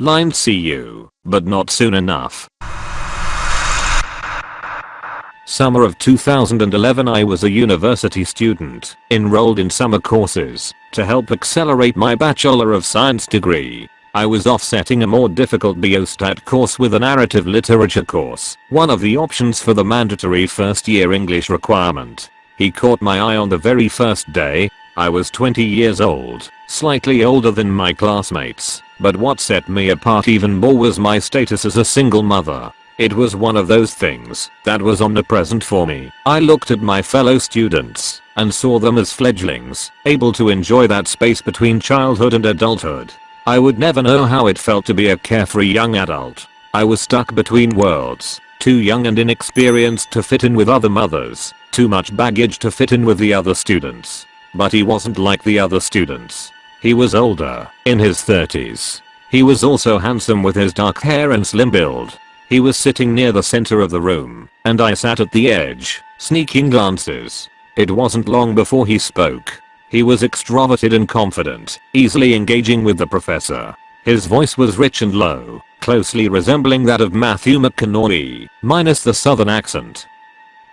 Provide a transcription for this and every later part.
Line see you, but not soon enough. Summer of 2011 I was a university student, enrolled in summer courses, to help accelerate my Bachelor of Science degree. I was offsetting a more difficult biostat course with a narrative literature course, one of the options for the mandatory first year English requirement. He caught my eye on the very first day. I was 20 years old, slightly older than my classmates, but what set me apart even more was my status as a single mother. It was one of those things that was omnipresent for me. I looked at my fellow students and saw them as fledglings, able to enjoy that space between childhood and adulthood. I would never know how it felt to be a carefree young adult. I was stuck between worlds, too young and inexperienced to fit in with other mothers, too much baggage to fit in with the other students. But he wasn't like the other students. He was older, in his 30s. He was also handsome with his dark hair and slim build. He was sitting near the center of the room, and I sat at the edge, sneaking glances. It wasn't long before he spoke. He was extroverted and confident, easily engaging with the professor. His voice was rich and low, closely resembling that of Matthew McConaughey, minus the southern accent.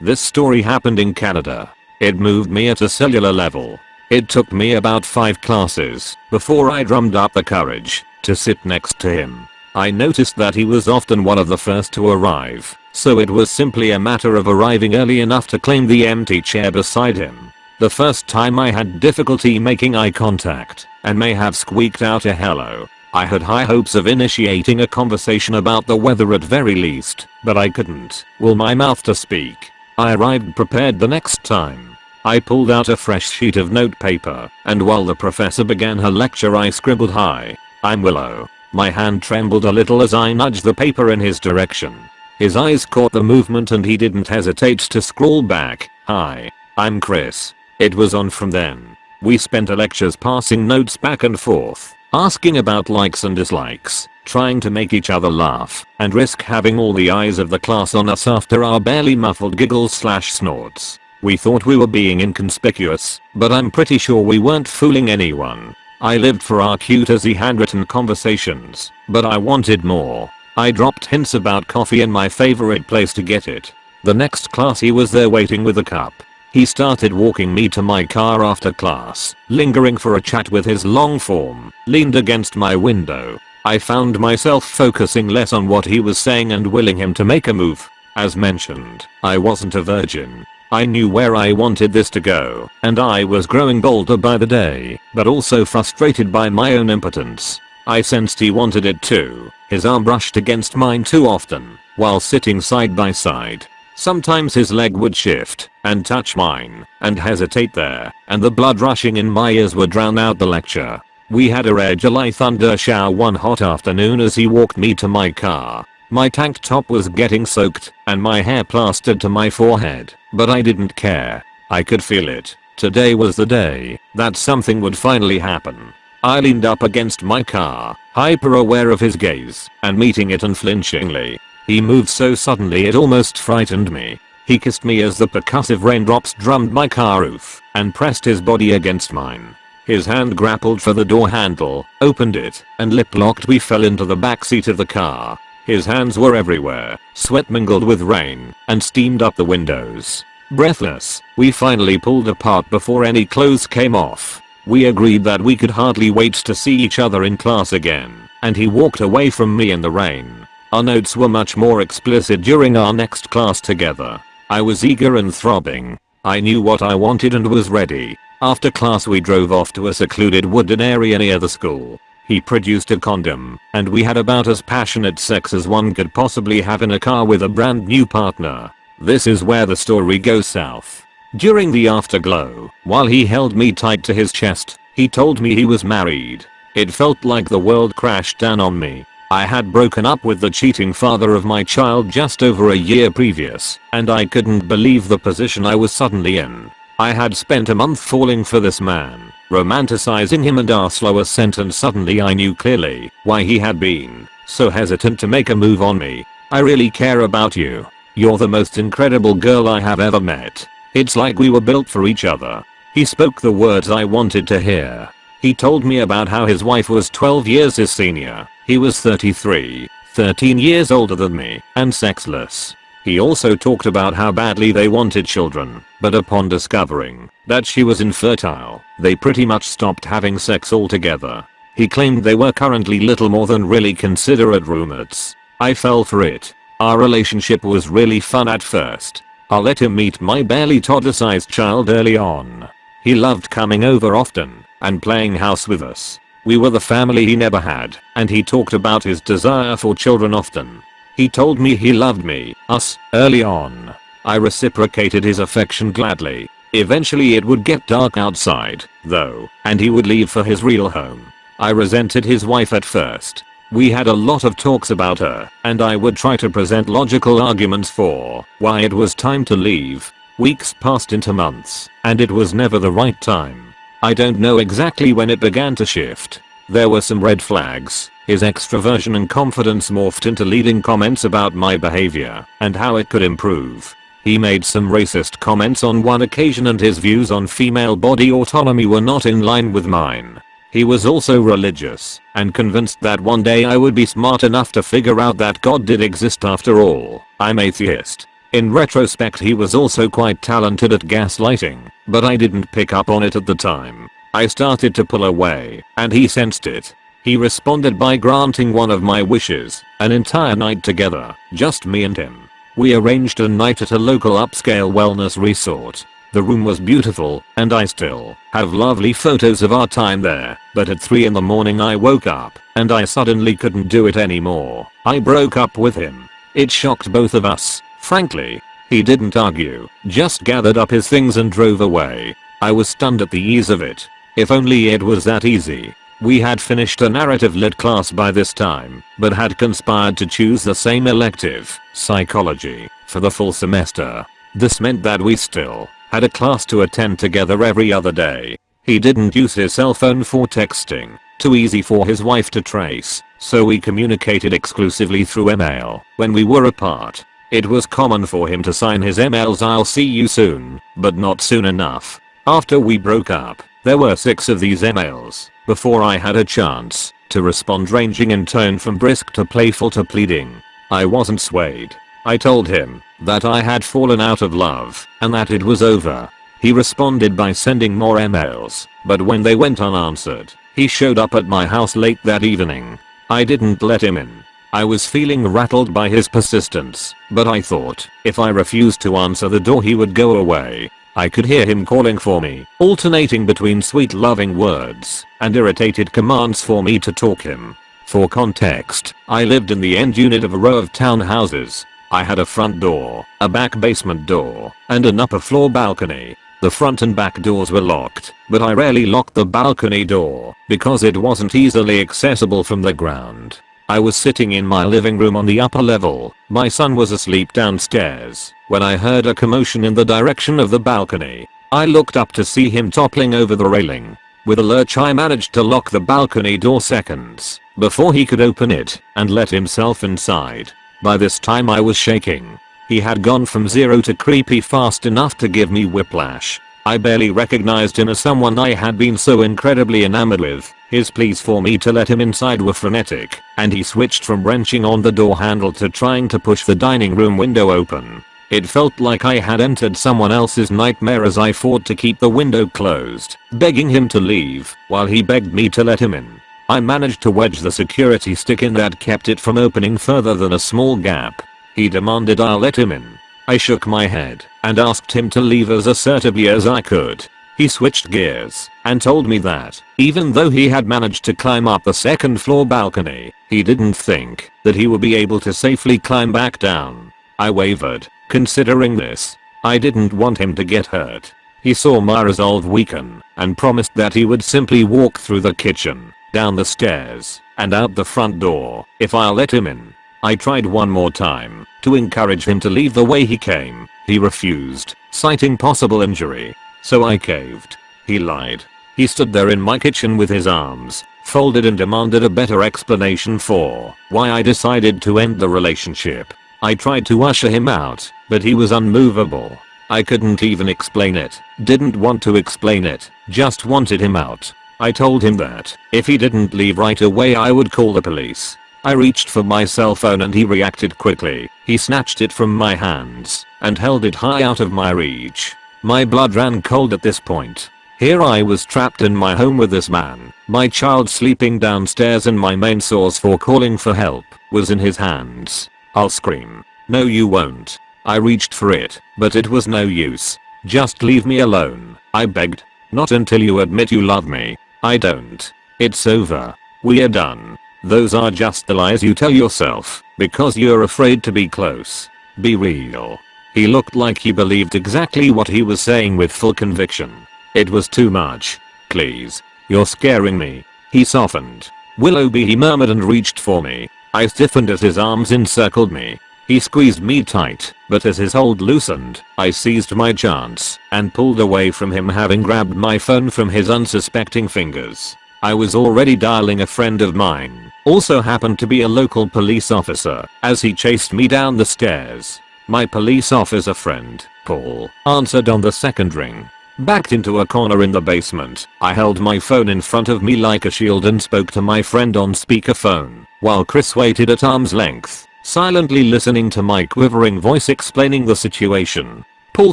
This story happened in Canada. It moved me at a cellular level. It took me about 5 classes before I drummed up the courage to sit next to him. I noticed that he was often one of the first to arrive, so it was simply a matter of arriving early enough to claim the empty chair beside him. The first time I had difficulty making eye contact and may have squeaked out a hello. I had high hopes of initiating a conversation about the weather at very least, but I couldn't will my mouth to speak. I arrived prepared the next time. I pulled out a fresh sheet of notepaper, and while the professor began her lecture I scribbled hi, I'm Willow. My hand trembled a little as I nudged the paper in his direction. His eyes caught the movement and he didn't hesitate to scroll back, Hi, I'm Chris. It was on from then. We spent lectures passing notes back and forth, asking about likes and dislikes, trying to make each other laugh, and risk having all the eyes of the class on us after our barely muffled giggles slash snorts. We thought we were being inconspicuous, but I'm pretty sure we weren't fooling anyone. I lived for our cute as he handwritten conversations, but I wanted more. I dropped hints about coffee and my favorite place to get it. The next class he was there waiting with a cup. He started walking me to my car after class, lingering for a chat with his long form, leaned against my window. I found myself focusing less on what he was saying and willing him to make a move. As mentioned, I wasn't a virgin, I knew where I wanted this to go, and I was growing bolder by the day, but also frustrated by my own impotence. I sensed he wanted it too. His arm brushed against mine too often, while sitting side by side. Sometimes his leg would shift and touch mine and hesitate there, and the blood rushing in my ears would drown out the lecture. We had a rare July thunder shower one hot afternoon as he walked me to my car. My tank top was getting soaked and my hair plastered to my forehead, but I didn't care. I could feel it. Today was the day that something would finally happen. I leaned up against my car, hyper aware of his gaze, and meeting it unflinchingly. He moved so suddenly it almost frightened me. He kissed me as the percussive raindrops drummed my car roof and pressed his body against mine. His hand grappled for the door handle, opened it, and lip locked we fell into the back seat of the car. His hands were everywhere, sweat mingled with rain, and steamed up the windows. Breathless, we finally pulled apart before any clothes came off. We agreed that we could hardly wait to see each other in class again, and he walked away from me in the rain. Our notes were much more explicit during our next class together. I was eager and throbbing. I knew what I wanted and was ready. After class we drove off to a secluded wooden area near the school. He produced a condom, and we had about as passionate sex as one could possibly have in a car with a brand new partner. This is where the story goes south. During the afterglow, while he held me tight to his chest, he told me he was married. It felt like the world crashed down on me. I had broken up with the cheating father of my child just over a year previous, and I couldn't believe the position I was suddenly in. I had spent a month falling for this man, romanticizing him and our slow ascent and suddenly I knew clearly why he had been so hesitant to make a move on me. I really care about you. You're the most incredible girl I have ever met. It's like we were built for each other. He spoke the words I wanted to hear. He told me about how his wife was 12 years his senior. He was 33, 13 years older than me, and sexless. He also talked about how badly they wanted children, but upon discovering that she was infertile, they pretty much stopped having sex altogether. He claimed they were currently little more than really considerate roommates. I fell for it. Our relationship was really fun at first. I let him meet my barely toddler sized child early on. He loved coming over often and playing house with us. We were the family he never had, and he talked about his desire for children often. He told me he loved me, us, early on. I reciprocated his affection gladly. Eventually it would get dark outside, though, and he would leave for his real home. I resented his wife at first. We had a lot of talks about her, and I would try to present logical arguments for why it was time to leave. Weeks passed into months, and it was never the right time. I don't know exactly when it began to shift. There were some red flags, his extroversion and confidence morphed into leading comments about my behavior and how it could improve. He made some racist comments on one occasion and his views on female body autonomy were not in line with mine. He was also religious and convinced that one day I would be smart enough to figure out that God did exist after all. I'm atheist. In retrospect he was also quite talented at gaslighting, but I didn't pick up on it at the time. I started to pull away, and he sensed it. He responded by granting one of my wishes, an entire night together, just me and him. We arranged a night at a local upscale wellness resort. The room was beautiful, and I still have lovely photos of our time there, but at 3 in the morning I woke up, and I suddenly couldn't do it anymore. I broke up with him. It shocked both of us, frankly. He didn't argue, just gathered up his things and drove away. I was stunned at the ease of it. If only it was that easy. We had finished a narrative lit class by this time, but had conspired to choose the same elective, psychology, for the full semester. This meant that we still had a class to attend together every other day. He didn't use his cell phone for texting, too easy for his wife to trace, so we communicated exclusively through email when we were apart. It was common for him to sign his emails I'll see you soon, but not soon enough. After we broke up, there were six of these emails before I had a chance to respond ranging in tone from brisk to playful to pleading. I wasn't swayed. I told him that I had fallen out of love and that it was over. He responded by sending more emails, but when they went unanswered, he showed up at my house late that evening. I didn't let him in. I was feeling rattled by his persistence, but I thought if I refused to answer the door he would go away I could hear him calling for me, alternating between sweet loving words and irritated commands for me to talk him. For context, I lived in the end unit of a row of townhouses. I had a front door, a back basement door, and an upper floor balcony. The front and back doors were locked, but I rarely locked the balcony door because it wasn't easily accessible from the ground. I was sitting in my living room on the upper level, my son was asleep downstairs, when I heard a commotion in the direction of the balcony. I looked up to see him toppling over the railing. With a lurch I managed to lock the balcony door seconds before he could open it and let himself inside. By this time I was shaking. He had gone from zero to creepy fast enough to give me whiplash. I barely recognized him as someone I had been so incredibly enamored with. His pleas for me to let him inside were frenetic, and he switched from wrenching on the door handle to trying to push the dining room window open. It felt like I had entered someone else's nightmare as I fought to keep the window closed, begging him to leave, while he begged me to let him in. I managed to wedge the security stick in that kept it from opening further than a small gap. He demanded I'll let him in. I shook my head and asked him to leave as assertively as I could. He switched gears and told me that, even though he had managed to climb up the second floor balcony, he didn't think that he would be able to safely climb back down. I wavered, considering this. I didn't want him to get hurt. He saw my resolve weaken and promised that he would simply walk through the kitchen, down the stairs, and out the front door if I'll let him in. I tried one more time to encourage him to leave the way he came. He refused, citing possible injury. So I caved. He lied. He stood there in my kitchen with his arms folded and demanded a better explanation for why I decided to end the relationship. I tried to usher him out, but he was unmovable. I couldn't even explain it, didn't want to explain it, just wanted him out. I told him that if he didn't leave right away I would call the police. I reached for my cell phone and he reacted quickly. He snatched it from my hands and held it high out of my reach. My blood ran cold at this point. Here I was trapped in my home with this man, my child sleeping downstairs and my main source for calling for help was in his hands. I'll scream. No you won't. I reached for it, but it was no use. Just leave me alone, I begged. Not until you admit you love me. I don't. It's over. We're done. Those are just the lies you tell yourself, because you're afraid to be close. Be real. He looked like he believed exactly what he was saying with full conviction. It was too much. Please. You're scaring me. He softened. Willoughby he murmured and reached for me. I stiffened as his arms encircled me. He squeezed me tight, but as his hold loosened, I seized my chance and pulled away from him having grabbed my phone from his unsuspecting fingers. I was already dialing a friend of mine, also happened to be a local police officer, as he chased me down the stairs. My police officer friend, Paul, answered on the second ring. Backed into a corner in the basement, I held my phone in front of me like a shield and spoke to my friend on speakerphone, while Chris waited at arm's length, silently listening to my quivering voice explaining the situation. Paul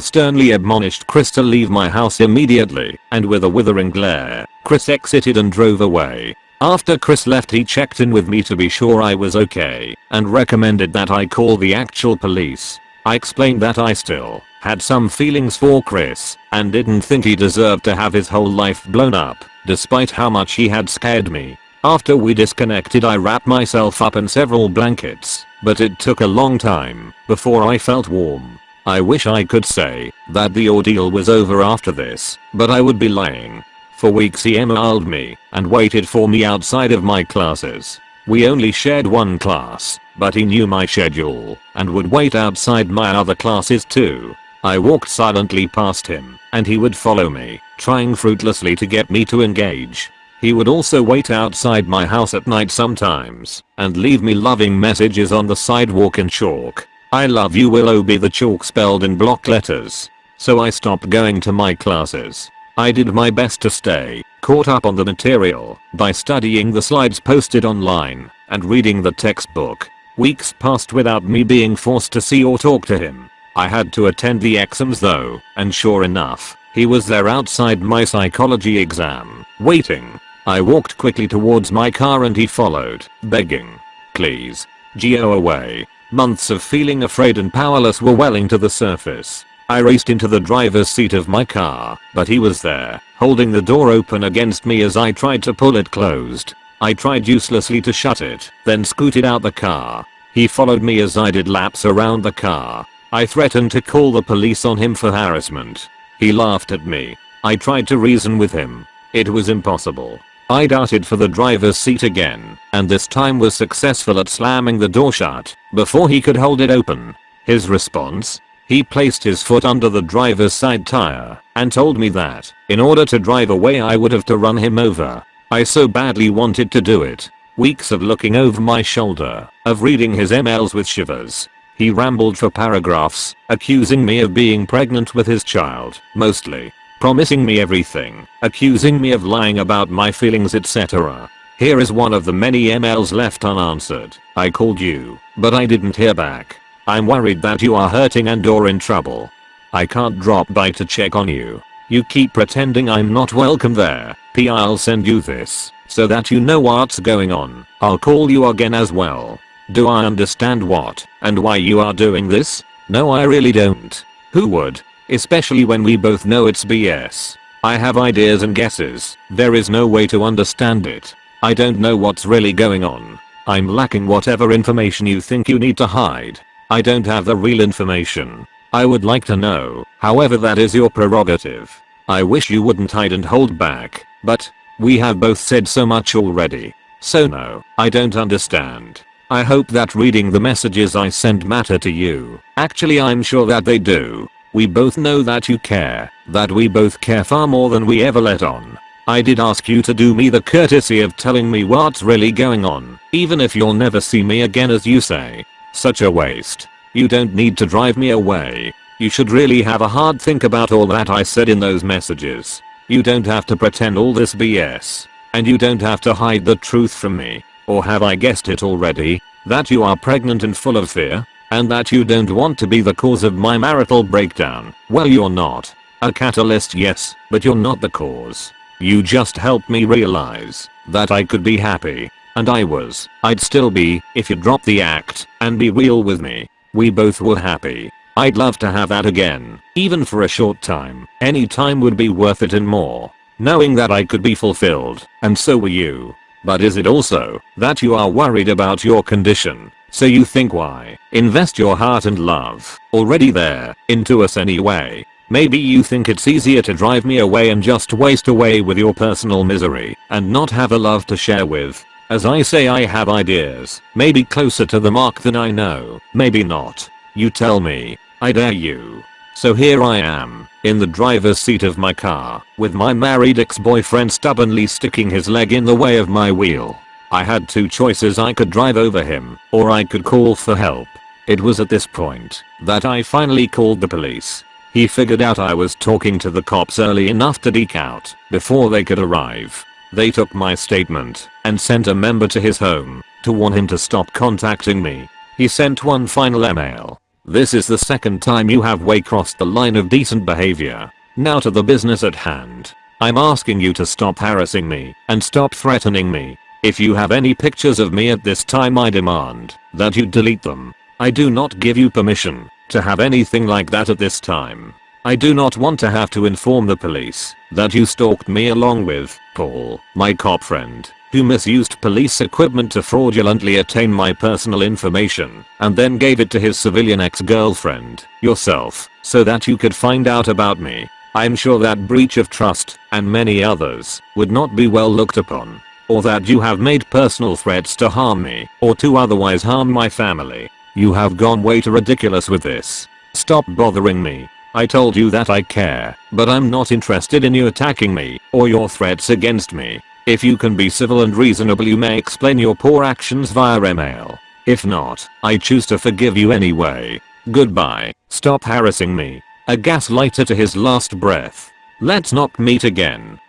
sternly admonished Chris to leave my house immediately, and with a withering glare, Chris exited and drove away. After Chris left he checked in with me to be sure I was okay, and recommended that I call the actual police. I explained that I still had some feelings for Chris and didn't think he deserved to have his whole life blown up despite how much he had scared me. After we disconnected I wrapped myself up in several blankets, but it took a long time before I felt warm. I wish I could say that the ordeal was over after this, but I would be lying. For weeks he emailed me and waited for me outside of my classes. We only shared one class, but he knew my schedule and would wait outside my other classes too. I walked silently past him and he would follow me, trying fruitlessly to get me to engage. He would also wait outside my house at night sometimes and leave me loving messages on the sidewalk in chalk. I love you Willoughby the chalk spelled in block letters. So I stopped going to my classes. I did my best to stay caught up on the material by studying the slides posted online and reading the textbook. Weeks passed without me being forced to see or talk to him. I had to attend the exams though, and sure enough, he was there outside my psychology exam, waiting. I walked quickly towards my car and he followed, begging. Please. Geo away. Months of feeling afraid and powerless were welling to the surface. I raced into the driver's seat of my car, but he was there, holding the door open against me as I tried to pull it closed. I tried uselessly to shut it, then scooted out the car. He followed me as I did laps around the car. I threatened to call the police on him for harassment. He laughed at me. I tried to reason with him. It was impossible. I darted for the driver's seat again, and this time was successful at slamming the door shut before he could hold it open. His response? He placed his foot under the driver's side tire and told me that, in order to drive away I would have to run him over. I so badly wanted to do it. Weeks of looking over my shoulder, of reading his emails with shivers. He rambled for paragraphs, accusing me of being pregnant with his child, mostly. Promising me everything, accusing me of lying about my feelings etc. Here is one of the many emails left unanswered. I called you, but I didn't hear back. I'm worried that you are hurting and or in trouble. I can't drop by to check on you. You keep pretending I'm not welcome there. P I'll send you this, so that you know what's going on. I'll call you again as well. Do I understand what and why you are doing this? No I really don't. Who would? Especially when we both know it's BS. I have ideas and guesses. There is no way to understand it. I don't know what's really going on. I'm lacking whatever information you think you need to hide. I don't have the real information. I would like to know, however that is your prerogative. I wish you wouldn't hide and hold back, but, we have both said so much already. So no, I don't understand. I hope that reading the messages I send matter to you. Actually I'm sure that they do. We both know that you care, that we both care far more than we ever let on. I did ask you to do me the courtesy of telling me what's really going on, even if you'll never see me again as you say. Such a waste. You don't need to drive me away. You should really have a hard think about all that I said in those messages. You don't have to pretend all this BS. And you don't have to hide the truth from me. Or have I guessed it already? That you are pregnant and full of fear? And that you don't want to be the cause of my marital breakdown? Well you're not. A catalyst yes, but you're not the cause. You just helped me realize that I could be happy. And I was. I'd still be if you'd drop the act and be real with me. We both were happy. I'd love to have that again, even for a short time. Any time would be worth it and more. Knowing that I could be fulfilled, and so were you. But is it also that you are worried about your condition? So you think why invest your heart and love already there into us anyway? Maybe you think it's easier to drive me away and just waste away with your personal misery and not have a love to share with. As I say I have ideas, maybe closer to the mark than I know, maybe not. You tell me. I dare you. So here I am, in the driver's seat of my car, with my married ex-boyfriend stubbornly sticking his leg in the way of my wheel. I had two choices I could drive over him, or I could call for help. It was at this point that I finally called the police. He figured out I was talking to the cops early enough to deke out before they could arrive. They took my statement and sent a member to his home to warn him to stop contacting me. He sent one final email this is the second time you have way crossed the line of decent behavior. Now to the business at hand. I'm asking you to stop harassing me and stop threatening me. If you have any pictures of me at this time I demand that you delete them. I do not give you permission to have anything like that at this time. I do not want to have to inform the police that you stalked me along with Paul, my cop friend who misused police equipment to fraudulently attain my personal information and then gave it to his civilian ex-girlfriend, yourself, so that you could find out about me. I'm sure that breach of trust and many others would not be well looked upon. Or that you have made personal threats to harm me or to otherwise harm my family. You have gone way too ridiculous with this. Stop bothering me. I told you that I care, but I'm not interested in you attacking me or your threats against me. If you can be civil and reasonable you may explain your poor actions via email. If not, I choose to forgive you anyway. Goodbye. Stop harassing me. A gaslighter to his last breath. Let's not meet again.